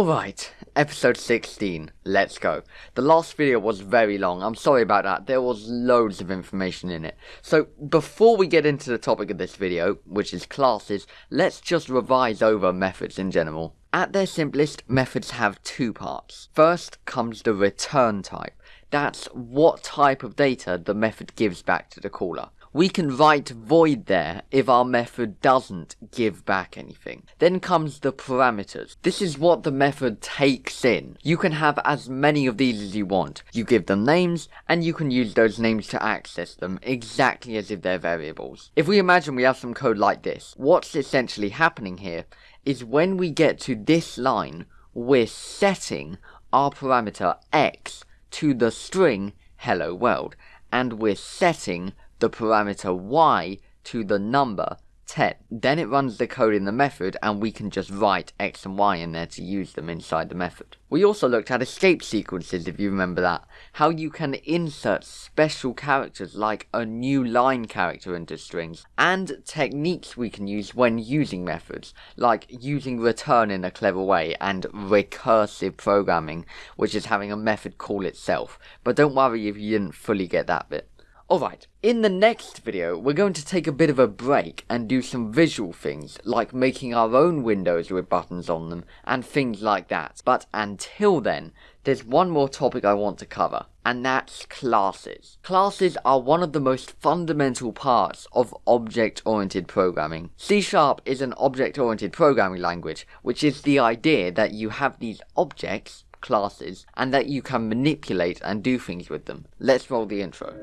Alright, episode 16, let's go. The last video was very long, I'm sorry about that, there was loads of information in it. So, before we get into the topic of this video, which is classes, let's just revise over methods in general. At their simplest, methods have two parts. First comes the return type. That's what type of data the method gives back to the caller we can write void there if our method doesn't give back anything. Then comes the parameters. This is what the method takes in. You can have as many of these as you want. You give them names, and you can use those names to access them exactly as if they're variables. If we imagine we have some code like this, what's essentially happening here is when we get to this line, we're setting our parameter x to the string hello world, and we're setting the parameter y to the number 10. Then it runs the code in the method and we can just write x and y in there to use them inside the method. We also looked at escape sequences if you remember that. How you can insert special characters like a new line character into strings. And techniques we can use when using methods, like using return in a clever way and recursive programming, which is having a method call itself. But don't worry if you didn't fully get that bit. Alright, in the next video, we're going to take a bit of a break and do some visual things, like making our own windows with buttons on them, and things like that. But until then, there's one more topic I want to cover, and that's classes. Classes are one of the most fundamental parts of object-oriented programming. C-Sharp is an object-oriented programming language, which is the idea that you have these objects, classes, and that you can manipulate and do things with them. Let's roll the intro.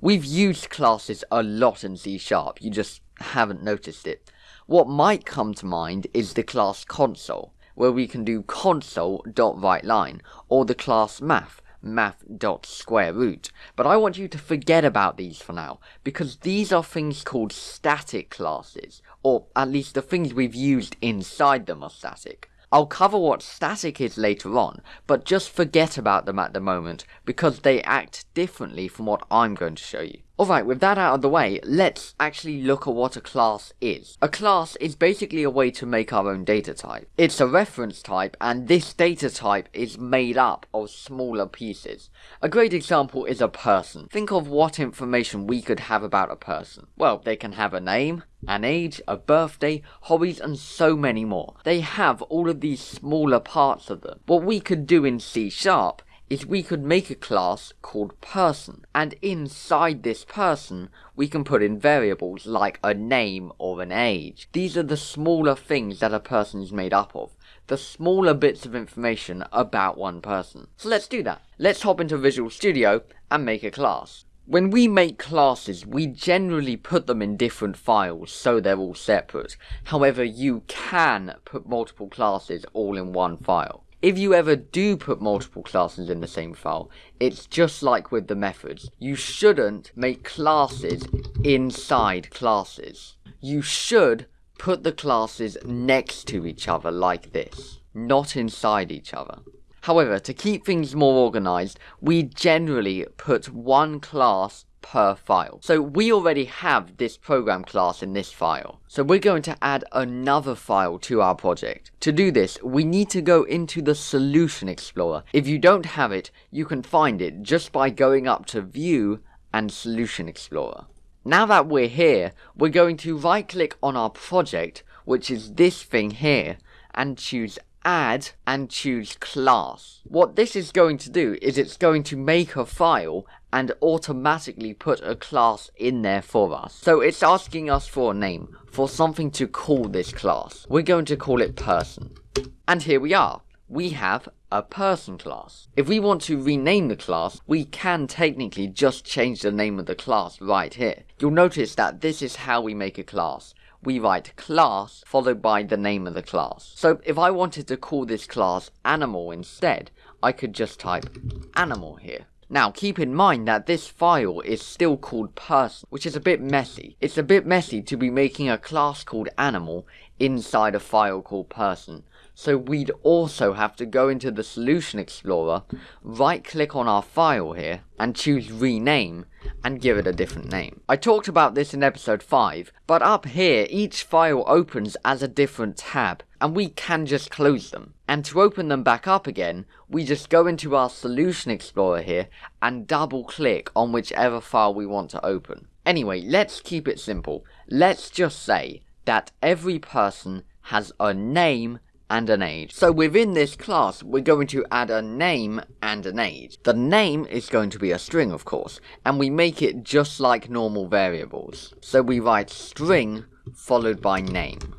We've used classes a lot in C Sharp, you just haven't noticed it. What might come to mind is the class console, where we can do console.writeLine, or the class math, math.square root. But I want you to forget about these for now, because these are things called static classes, or at least the things we've used inside them are static. I'll cover what static is later on, but just forget about them at the moment, because they act differently from what I'm going to show you. Alright, with that out of the way, let's actually look at what a class is. A class is basically a way to make our own data type. It's a reference type, and this data type is made up of smaller pieces. A great example is a person. Think of what information we could have about a person. Well, they can have a name, an age, a birthday, hobbies, and so many more. They have all of these smaller parts of them. What we could do in C Sharp is we could make a class called person, and inside this person, we can put in variables like a name or an age. These are the smaller things that a person is made up of, the smaller bits of information about one person. So let's do that. Let's hop into Visual Studio and make a class. When we make classes, we generally put them in different files, so they're all separate. However, you can put multiple classes all in one file. If you ever do put multiple classes in the same file, it's just like with the methods. You shouldn't make classes inside classes. You should put the classes next to each other like this, not inside each other. However, to keep things more organized, we generally put one class per file. So we already have this program class in this file. So we're going to add another file to our project. To do this, we need to go into the Solution Explorer. If you don't have it, you can find it just by going up to View and Solution Explorer. Now that we're here, we're going to right click on our project, which is this thing here, and choose add and choose class. What this is going to do is it's going to make a file and automatically put a class in there for us. So it's asking us for a name, for something to call this class. We're going to call it person. And here we are. We have a person class. If we want to rename the class, we can technically just change the name of the class right here. You'll notice that this is how we make a class we write class followed by the name of the class. So if I wanted to call this class animal instead, I could just type animal here. Now keep in mind that this file is still called person, which is a bit messy. It's a bit messy to be making a class called animal inside a file called person. So we'd also have to go into the Solution Explorer, right click on our file here, and choose Rename, and give it a different name. I talked about this in episode 5, but up here each file opens as a different tab, and we can just close them. And to open them back up again, we just go into our Solution Explorer here, and double click on whichever file we want to open. Anyway, let's keep it simple. Let's just say that every person has a name and an age. So within this class, we're going to add a name and an age. The name is going to be a string, of course, and we make it just like normal variables. So we write string followed by name.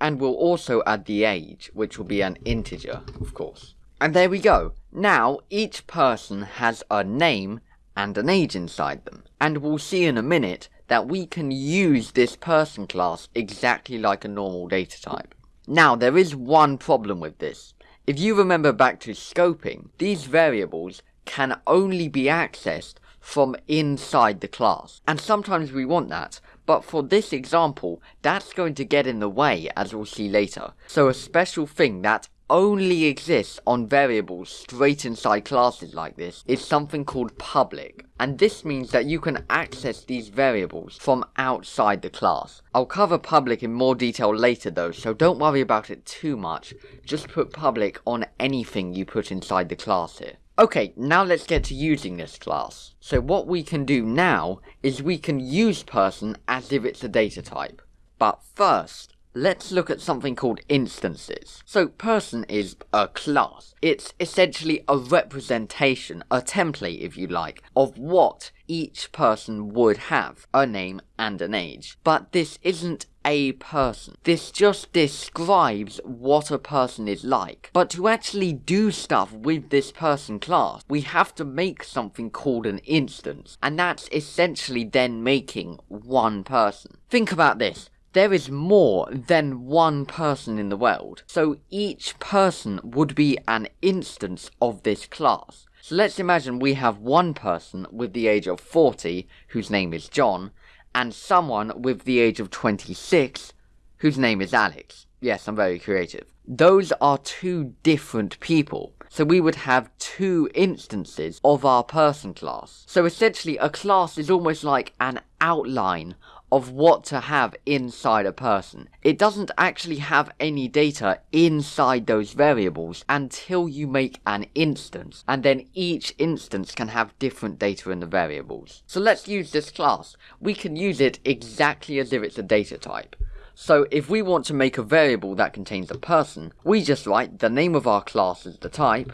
And we'll also add the age, which will be an integer, of course. And there we go. Now, each person has a name and an age inside them. And we'll see in a minute that we can use this person class exactly like a normal data type. Now, there is one problem with this. If you remember back to scoping, these variables can only be accessed from inside the class. And sometimes we want that, but for this example, that's going to get in the way, as we'll see later. So a special thing that only exists on variables straight inside classes like this is something called public. And this means that you can access these variables from outside the class. I'll cover public in more detail later though, so don't worry about it too much. Just put public on anything you put inside the class here. Okay, now let's get to using this class. So what we can do now is we can use person as if it's a data type. But first, let's look at something called instances. So person is a class. It's essentially a representation, a template if you like, of what each person would have, a name and an age. But this isn't a person. This just describes what a person is like. But to actually do stuff with this person class, we have to make something called an instance. And that's essentially then making one person. Think about this there is more than one person in the world, so each person would be an instance of this class. So let's imagine we have one person with the age of 40, whose name is John, and someone with the age of 26, whose name is Alex. Yes, I'm very creative. Those are two different people. So we would have two instances of our person class. So essentially a class is almost like an outline of what to have inside a person. It doesn't actually have any data inside those variables until you make an instance, and then each instance can have different data in the variables. So let's use this class. We can use it exactly as if it's a data type. So if we want to make a variable that contains a person, we just write the name of our class as the type,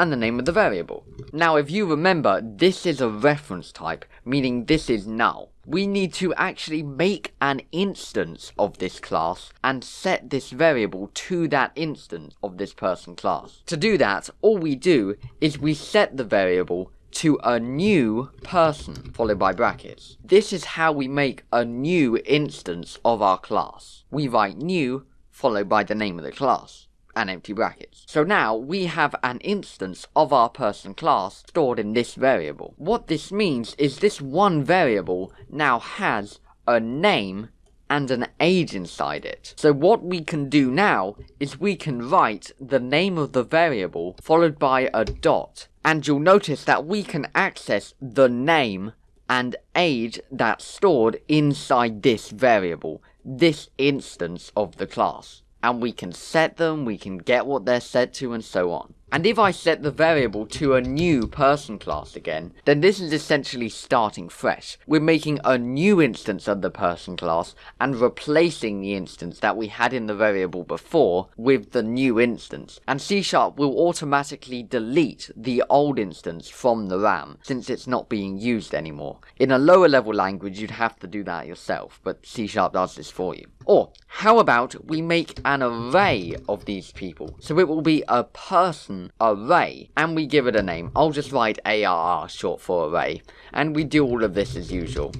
and the name of the variable. Now if you remember, this is a reference type, meaning this is null we need to actually make an instance of this class and set this variable to that instance of this person class. To do that, all we do is we set the variable to a new person, followed by brackets. This is how we make a new instance of our class. We write new, followed by the name of the class and empty brackets. So now we have an instance of our person class stored in this variable. What this means is this one variable now has a name and an age inside it. So what we can do now is we can write the name of the variable followed by a dot. And you'll notice that we can access the name and age that's stored inside this variable, this instance of the class and we can set them, we can get what they're set to, and so on. And if I set the variable to a new person class again, then this is essentially starting fresh. We're making a new instance of the person class and replacing the instance that we had in the variable before with the new instance. And C Sharp will automatically delete the old instance from the RAM since it's not being used anymore. In a lower level language you'd have to do that yourself, but C Sharp does this for you. Or, how about we make an array of these people? So it will be a person array, and we give it a name. I'll just write ARR short for array, and we do all of this as usual.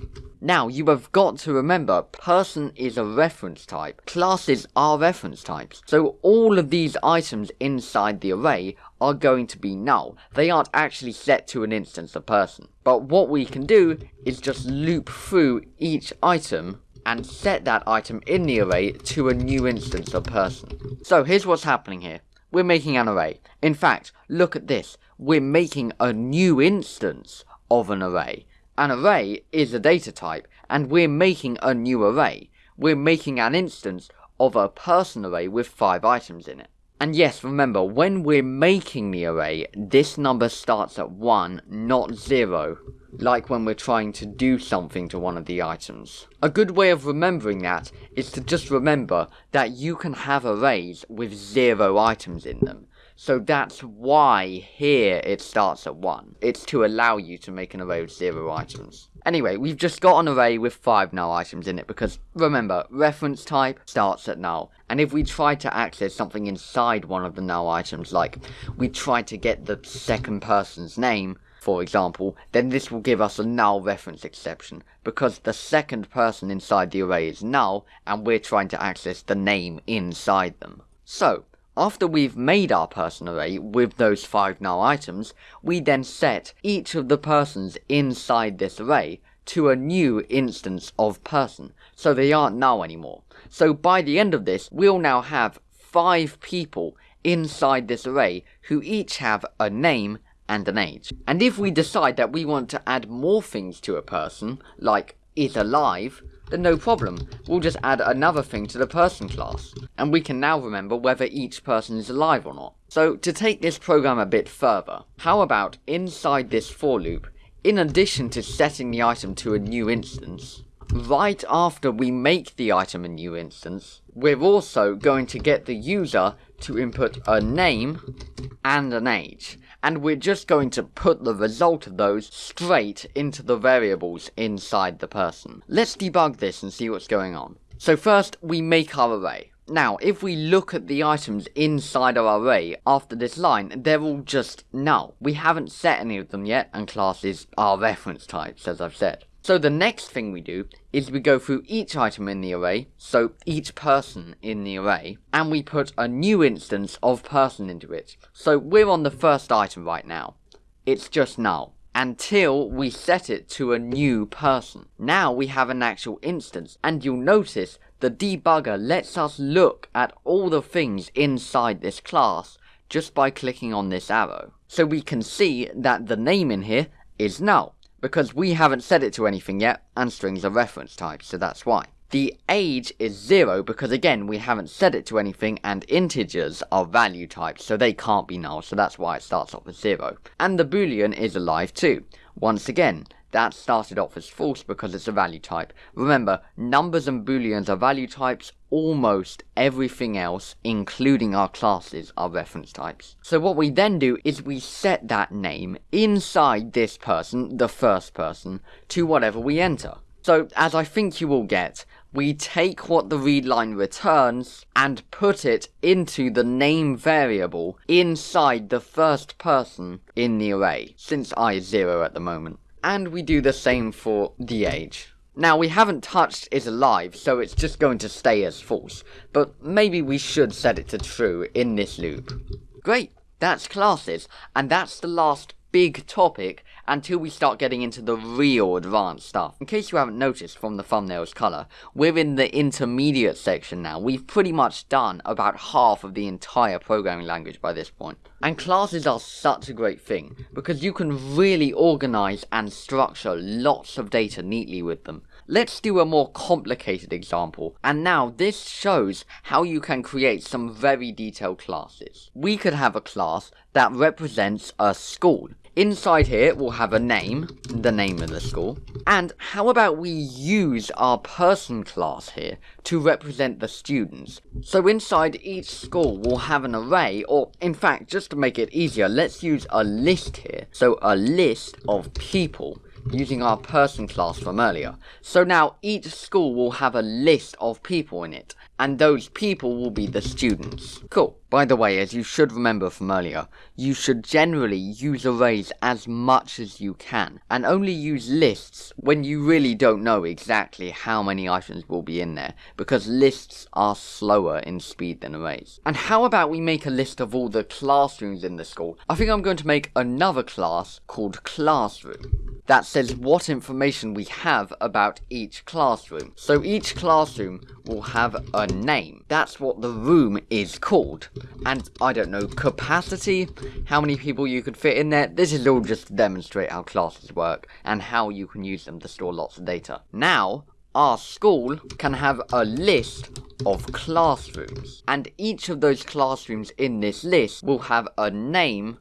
Now, you have got to remember, person is a reference type. Classes are reference types. So all of these items inside the array are going to be null. They aren't actually set to an instance of person. But what we can do is just loop through each item and set that item in the array to a new instance of person. So here's what's happening here. We're making an array. In fact, look at this. We're making a new instance of an array. An array is a data type, and we're making a new array. We're making an instance of a person array with 5 items in it. And yes, remember, when we're making the array, this number starts at 1, not 0, like when we're trying to do something to one of the items. A good way of remembering that is to just remember that you can have arrays with 0 items in them. So that's why here it starts at 1. It's to allow you to make an array with 0 items. Anyway, we've just got an array with 5 null items in it because, remember, reference type starts at null. And if we try to access something inside one of the null items, like we try to get the second person's name, for example, then this will give us a null reference exception, because the second person inside the array is null, and we're trying to access the name inside them. So, after we've made our person array with those 5 null items, we then set each of the persons inside this array to a new instance of person, so they aren't null anymore. So by the end of this, we'll now have 5 people inside this array who each have a name and an age. And if we decide that we want to add more things to a person, like is alive, then no problem. We'll just add another thing to the person class, and we can now remember whether each person is alive or not. So to take this program a bit further, how about inside this for loop, in addition to setting the item to a new instance, right after we make the item a new instance, we're also going to get the user to input a name and an age and we're just going to put the result of those straight into the variables inside the person. Let's debug this and see what's going on. So first, we make our array. Now, if we look at the items inside our array after this line, they're all just null. We haven't set any of them yet, and classes are reference types, as I've said. So the next thing we do is we go through each item in the array, so each person in the array, and we put a new instance of person into it. So we're on the first item right now. It's just null. Until we set it to a new person. Now we have an actual instance, and you'll notice the debugger lets us look at all the things inside this class just by clicking on this arrow. So we can see that the name in here is null because we haven't set it to anything yet, and strings are reference types, so that's why. The age is 0 because again we haven't set it to anything and integers are value types so they can't be null so that's why it starts off with 0. And the boolean is alive too. Once again, that started off as false because it's a value type. Remember, numbers and booleans are value types, almost everything else, including our classes, are reference types. So what we then do is we set that name inside this person, the first person, to whatever we enter. So, as I think you will get, we take what the readline returns and put it into the name variable inside the first person in the array, since i is 0 at the moment. And we do the same for the age. Now, we haven't touched is alive, so it's just going to stay as false, but maybe we should set it to true in this loop. Great, that's classes, and that's the last big topic until we start getting into the real advanced stuff. In case you haven't noticed from the thumbnail's colour, we're in the intermediate section now. We've pretty much done about half of the entire programming language by this point. And classes are such a great thing, because you can really organise and structure lots of data neatly with them. Let's do a more complicated example, and now this shows how you can create some very detailed classes. We could have a class that represents a school, Inside here, we'll have a name, the name of the school. And how about we use our person class here to represent the students? So inside each school, we'll have an array, or in fact, just to make it easier, let's use a list here. So a list of people using our person class from earlier. So now each school will have a list of people in it, and those people will be the students. Cool. By the way, as you should remember from earlier, you should generally use arrays as much as you can, and only use lists when you really don't know exactly how many items will be in there, because lists are slower in speed than arrays. And how about we make a list of all the classrooms in the school? I think I'm going to make another class called classroom that says what information we have about each classroom. So each classroom will have a name. That's what the room is called. And I don't know, capacity, how many people you could fit in there. This is all just to demonstrate how classes work and how you can use them to store lots of data. Now, our school can have a list of classrooms. And each of those classrooms in this list will have a name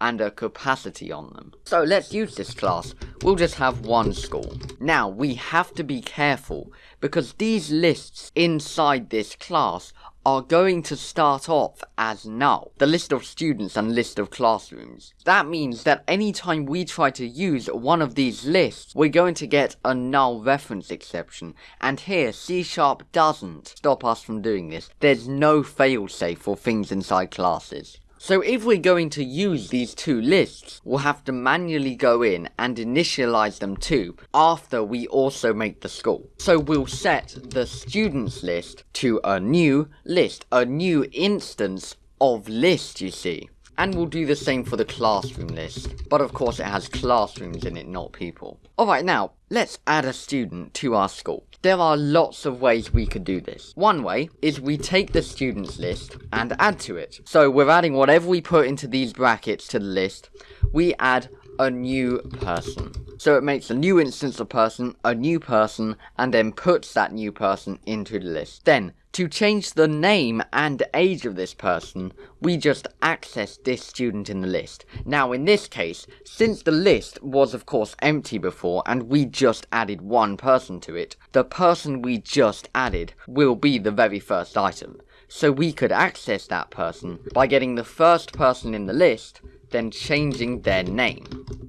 and a capacity on them. So let's use this class. We'll just have one school. Now, we have to be careful, because these lists inside this class are going to start off as null, the list of students and list of classrooms. That means that anytime we try to use one of these lists, we're going to get a null reference exception, and here C Sharp doesn't stop us from doing this. There's no failsafe for things inside classes. So if we're going to use these two lists, we'll have to manually go in and initialize them too, after we also make the school. So we'll set the students list to a new list, a new instance of list, you see. And we'll do the same for the classroom list. But of course it has classrooms in it, not people. Alright now, let's add a student to our school. There are lots of ways we could do this. One way is we take the students list and add to it. So we're adding whatever we put into these brackets to the list. We add a new person. So it makes a new instance of person, a new person, and then puts that new person into the list. Then, to change the name and age of this person, we just access this student in the list. Now in this case, since the list was of course empty before and we just added one person to it, the person we just added will be the very first item. So we could access that person by getting the first person in the list, then changing their name.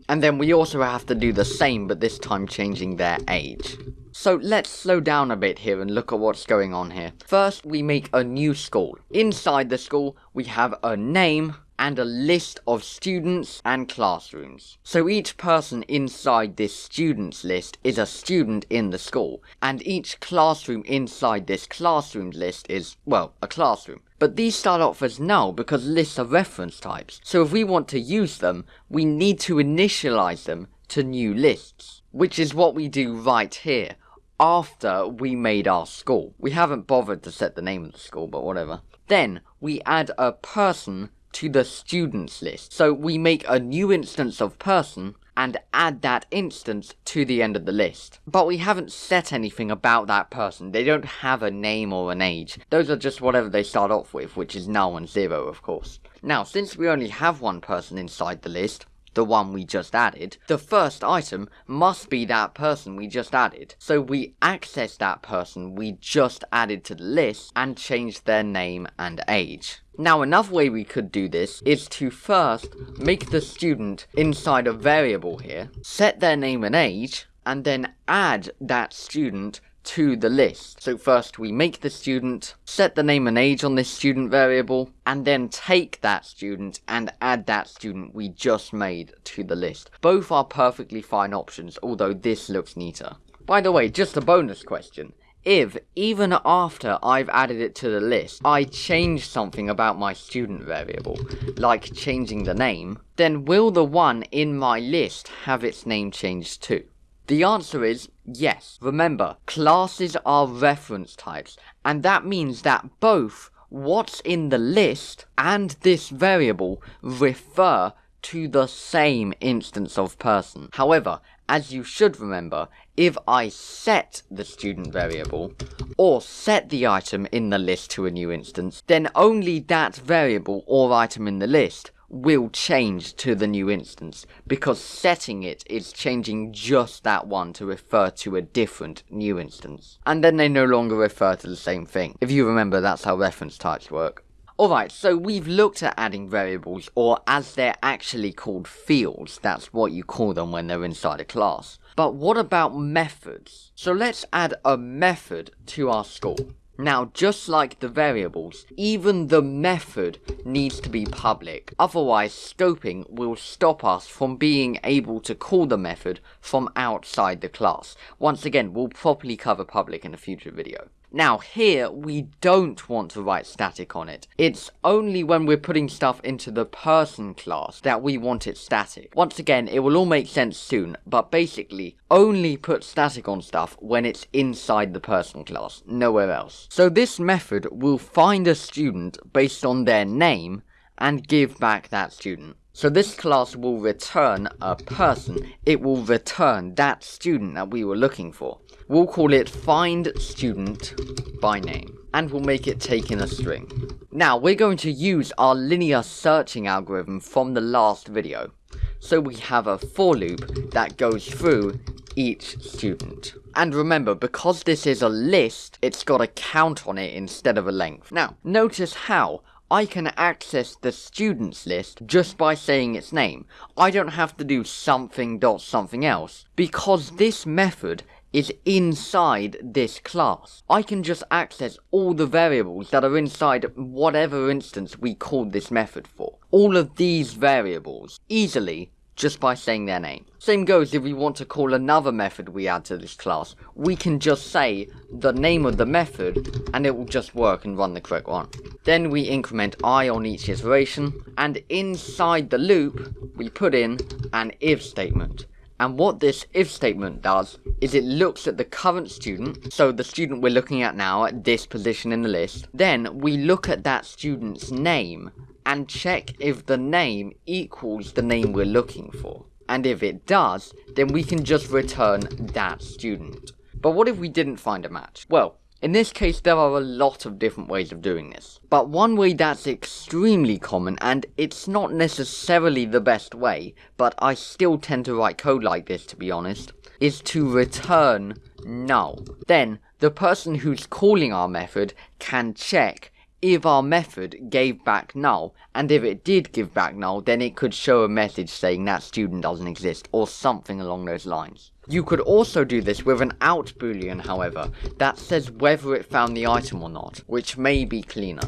And then we also have to do the same, but this time changing their age. So let's slow down a bit here and look at what's going on here. First, we make a new school. Inside the school, we have a name and a list of students and classrooms. So each person inside this students list is a student in the school, and each classroom inside this classrooms list is, well, a classroom. But these start off as null because lists are reference types, so if we want to use them, we need to initialize them to new lists. Which is what we do right here, after we made our school. We haven't bothered to set the name of the school, but whatever. Then, we add a person to the students list. So we make a new instance of person and add that instance to the end of the list. But we haven't set anything about that person. They don't have a name or an age. Those are just whatever they start off with, which is null and zero, of course. Now, since we only have one person inside the list, the one we just added, the first item must be that person we just added. So we access that person we just added to the list and change their name and age. Now another way we could do this is to first make the student inside a variable here, set their name and age, and then add that student to the list. So first we make the student, set the name and age on this student variable, and then take that student and add that student we just made to the list. Both are perfectly fine options, although this looks neater. By the way, just a bonus question. If, even after I've added it to the list, I change something about my student variable, like changing the name, then will the one in my list have its name changed too? The answer is yes. Remember, classes are reference types, and that means that both what's in the list and this variable refer to the same instance of person. However, as you should remember, if I set the student variable, or set the item in the list to a new instance, then only that variable or item in the list will change to the new instance, because setting it is changing just that one to refer to a different new instance. And then they no longer refer to the same thing. If you remember, that's how reference types work. Alright, so we've looked at adding variables, or as they're actually called fields, that's what you call them when they're inside a class. But what about methods? So let's add a method to our school. Now, just like the variables, even the method needs to be public, otherwise scoping will stop us from being able to call the method from outside the class. Once again, we'll properly cover public in a future video. Now here, we don't want to write static on it. It's only when we're putting stuff into the person class that we want it static. Once again, it will all make sense soon, but basically, only put static on stuff when it's inside the person class, nowhere else. So this method will find a student based on their name and give back that student. So this class will return a person. It will return that student that we were looking for. We'll call it find student by name. And we'll make it take in a string. Now, we're going to use our linear searching algorithm from the last video. So we have a for loop that goes through each student. And remember, because this is a list, it's got a count on it instead of a length. Now, notice how I can access the students list just by saying its name. I don't have to do something dot something else, because this method is inside this class. I can just access all the variables that are inside whatever instance we called this method for. All of these variables easily just by saying their name. Same goes if we want to call another method we add to this class. We can just say the name of the method and it will just work and run the correct one. Then we increment i on each iteration and inside the loop we put in an if statement. And what this if statement does is it looks at the current student, so the student we're looking at now at this position in the list. Then we look at that student's name and check if the name equals the name we're looking for. And if it does, then we can just return that student. But what if we didn't find a match? Well, in this case, there are a lot of different ways of doing this. But one way that's extremely common, and it's not necessarily the best way, but I still tend to write code like this to be honest, is to return null. Then, the person who's calling our method can check if our method gave back null, and if it did give back null, then it could show a message saying that student doesn't exist, or something along those lines. You could also do this with an out boolean, however, that says whether it found the item or not, which may be cleaner.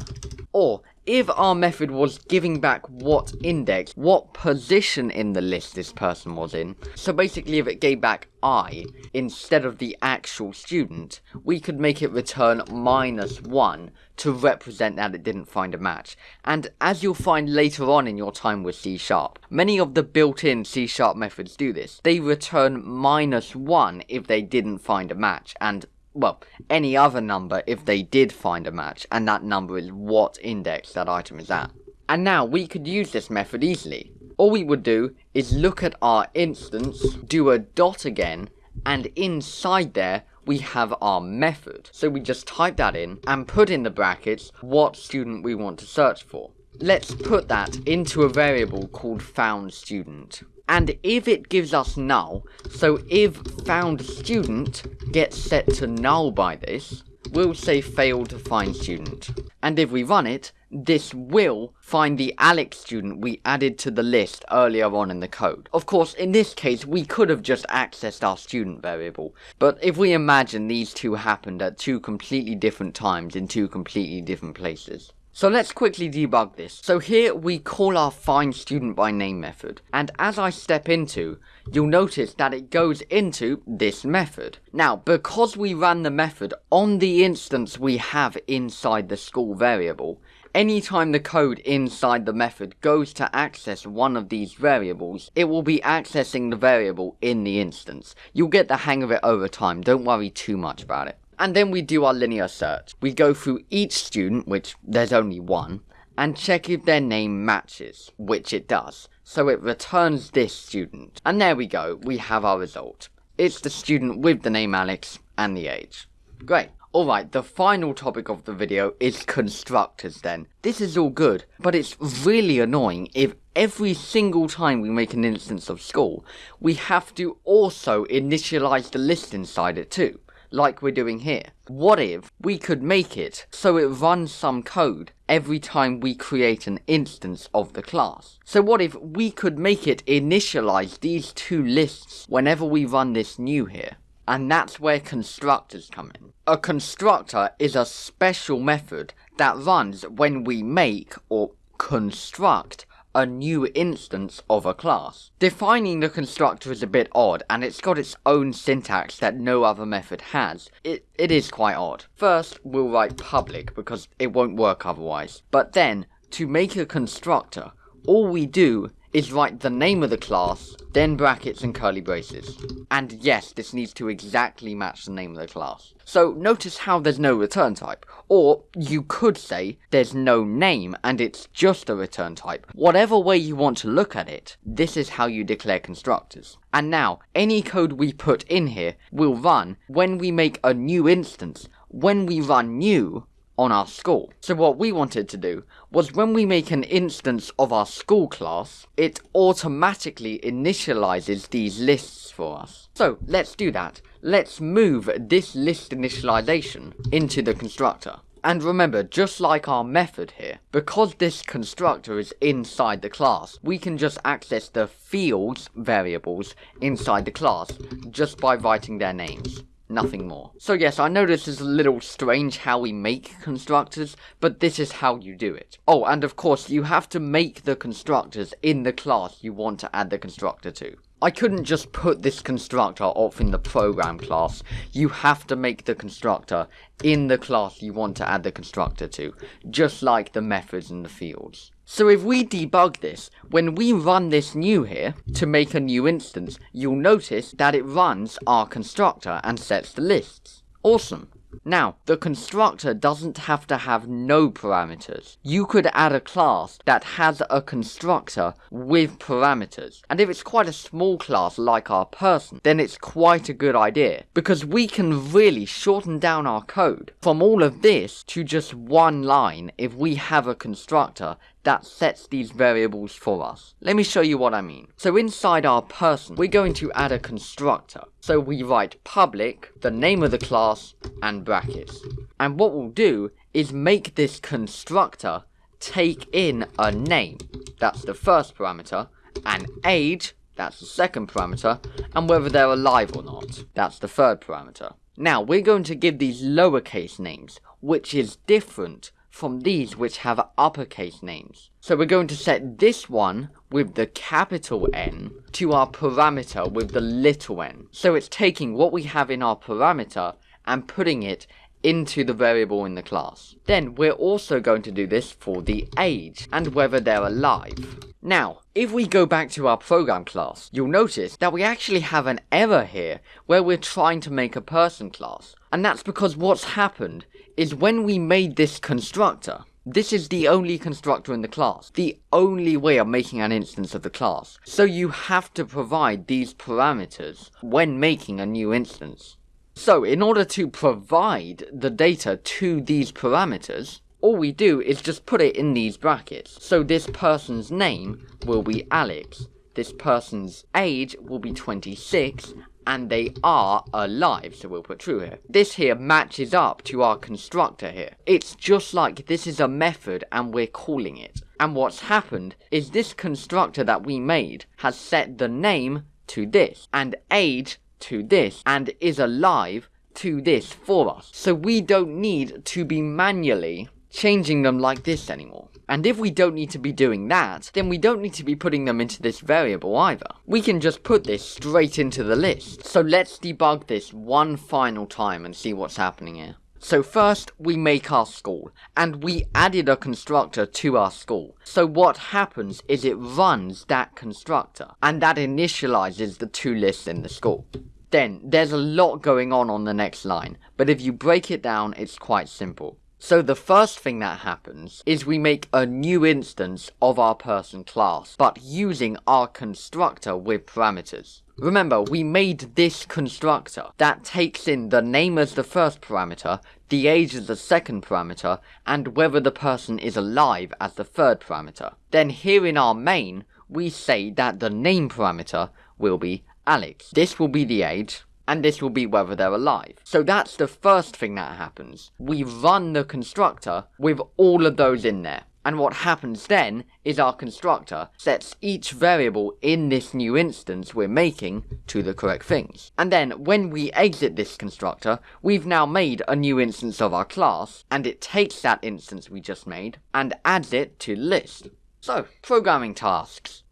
Or, if our method was giving back what index, what position in the list this person was in, so basically if it gave back i instead of the actual student, we could make it return minus 1 to represent that it didn't find a match. And as you'll find later on in your time with C Sharp, many of the built-in C Sharp methods do this. They return minus 1 if they didn't find a match, and well, any other number if they did find a match, and that number is what index that item is at. And now, we could use this method easily. All we would do is look at our instance, do a dot again, and inside there, we have our method. So we just type that in, and put in the brackets what student we want to search for. Let's put that into a variable called found student. And if it gives us null, so if found student gets set to null by this, we'll say failed to find student. And if we run it, this will find the Alex student we added to the list earlier on in the code. Of course, in this case, we could have just accessed our student variable, but if we imagine these two happened at two completely different times in two completely different places, so let's quickly debug this. So here we call our find student by name method, and as I step into, you'll notice that it goes into this method. Now, because we ran the method on the instance we have inside the school variable, anytime the code inside the method goes to access one of these variables, it will be accessing the variable in the instance. You'll get the hang of it over time, don't worry too much about it. And then we do our linear search. We go through each student, which there's only one, and check if their name matches, which it does. So it returns this student. And there we go, we have our result. It's the student with the name Alex and the age. Great. Alright, the final topic of the video is constructors then. This is all good, but it's really annoying if every single time we make an instance of school, we have to also initialize the list inside it too like we're doing here. What if we could make it so it runs some code every time we create an instance of the class? So what if we could make it initialize these two lists whenever we run this new here? And that's where constructors come in. A constructor is a special method that runs when we make or construct a new instance of a class. Defining the constructor is a bit odd, and it's got its own syntax that no other method has. It, it is quite odd. First, we'll write public, because it won't work otherwise. But then, to make a constructor, all we do is write the name of the class, then brackets and curly braces. And yes, this needs to exactly match the name of the class. So notice how there's no return type. Or you could say there's no name and it's just a return type. Whatever way you want to look at it, this is how you declare constructors. And now, any code we put in here will run when we make a new instance. When we run new, on our school. So what we wanted to do was when we make an instance of our school class, it automatically initializes these lists for us. So let's do that. Let's move this list initialization into the constructor. And remember, just like our method here, because this constructor is inside the class, we can just access the fields variables inside the class just by writing their names nothing more. So yes, I know this is a little strange how we make constructors, but this is how you do it. Oh, and of course, you have to make the constructors in the class you want to add the constructor to. I couldn't just put this constructor off in the program class. You have to make the constructor in the class you want to add the constructor to, just like the methods and the fields. So if we debug this, when we run this new here, to make a new instance, you'll notice that it runs our constructor and sets the lists. Awesome. Now, the constructor doesn't have to have no parameters. You could add a class that has a constructor with parameters. And if it's quite a small class like our person, then it's quite a good idea. Because we can really shorten down our code from all of this to just one line if we have a constructor that sets these variables for us. Let me show you what I mean. So inside our person, we're going to add a constructor. So we write public, the name of the class, and brackets. And what we'll do is make this constructor take in a name, that's the first parameter, an age, that's the second parameter, and whether they're alive or not, that's the third parameter. Now, we're going to give these lowercase names, which is different from these which have uppercase names. So we're going to set this one with the capital N to our parameter with the little n. So it's taking what we have in our parameter and putting it into the variable in the class. Then we're also going to do this for the age and whether they're alive. Now, if we go back to our program class, you'll notice that we actually have an error here where we're trying to make a person class. And that's because what's happened is when we made this constructor, this is the only constructor in the class, the only way of making an instance of the class. So you have to provide these parameters when making a new instance. So in order to provide the data to these parameters, all we do is just put it in these brackets. So this person's name will be Alex, this person's age will be 26, and they are alive, so we'll put true here. This here matches up to our constructor here. It's just like this is a method and we're calling it. And what's happened is this constructor that we made has set the name to this, and age to this, and is alive to this for us. So we don't need to be manually changing them like this anymore. And if we don't need to be doing that, then we don't need to be putting them into this variable either. We can just put this straight into the list. So let's debug this one final time and see what's happening here. So first, we make our school, and we added a constructor to our school. So what happens is it runs that constructor, and that initializes the two lists in the school. Then, there's a lot going on on the next line, but if you break it down, it's quite simple. So the first thing that happens is we make a new instance of our person class, but using our constructor with parameters. Remember, we made this constructor that takes in the name as the first parameter, the age as the second parameter, and whether the person is alive as the third parameter. Then here in our main, we say that the name parameter will be Alex. This will be the age, and this will be whether they're alive. So that's the first thing that happens. We run the constructor with all of those in there. And what happens then is our constructor sets each variable in this new instance we're making to the correct things. And then when we exit this constructor, we've now made a new instance of our class, and it takes that instance we just made and adds it to list. So, programming tasks.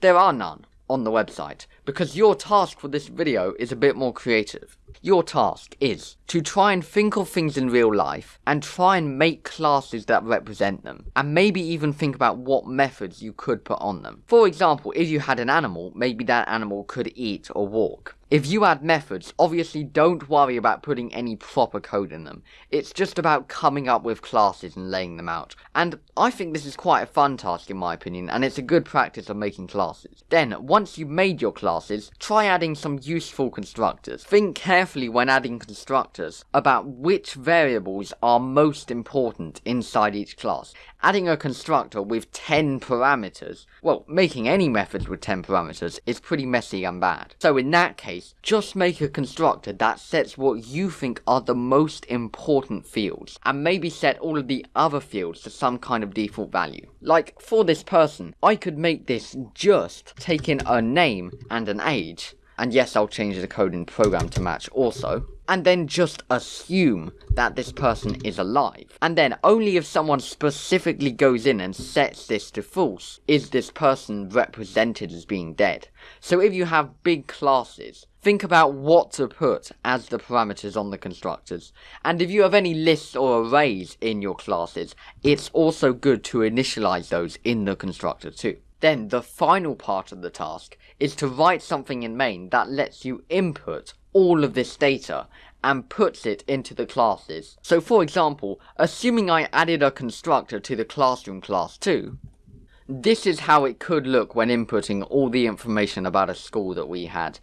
There are none on the website, because your task for this video is a bit more creative. Your task is to try and think of things in real life, and try and make classes that represent them, and maybe even think about what methods you could put on them. For example, if you had an animal, maybe that animal could eat or walk. If you add methods, obviously don't worry about putting any proper code in them. It's just about coming up with classes and laying them out. And I think this is quite a fun task in my opinion, and it's a good practice of making classes. Then, once you've made your classes, try adding some useful constructors. Think carefully when adding constructors about which variables are most important inside each class. Adding a constructor with 10 parameters, well, making any methods with 10 parameters is pretty messy and bad. So in that case, just make a constructor that sets what you think are the most important fields, and maybe set all of the other fields to some kind of default value. Like, for this person, I could make this just take in a name and an age, and yes, I'll change the code in program to match also, and then just assume that this person is alive. And then only if someone specifically goes in and sets this to false is this person represented as being dead. So if you have big classes, think about what to put as the parameters on the constructors. And if you have any lists or arrays in your classes, it's also good to initialize those in the constructor too. Then the final part of the task is to write something in main that lets you input all of this data and puts it into the classes. So for example, assuming I added a constructor to the classroom class too, this is how it could look when inputting all the information about a school that we had.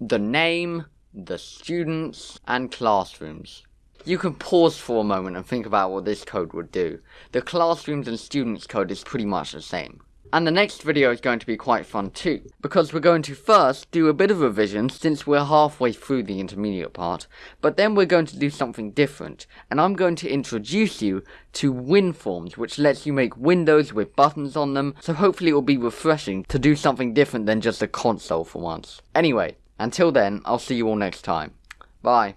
The name, the students, and classrooms. You can pause for a moment and think about what this code would do. The classrooms and students code is pretty much the same. And the next video is going to be quite fun too, because we're going to first do a bit of revision since we're halfway through the intermediate part, but then we're going to do something different, and I'm going to introduce you to WinForms, which lets you make windows with buttons on them, so hopefully it will be refreshing to do something different than just a console for once. Anyway, until then, I'll see you all next time. Bye.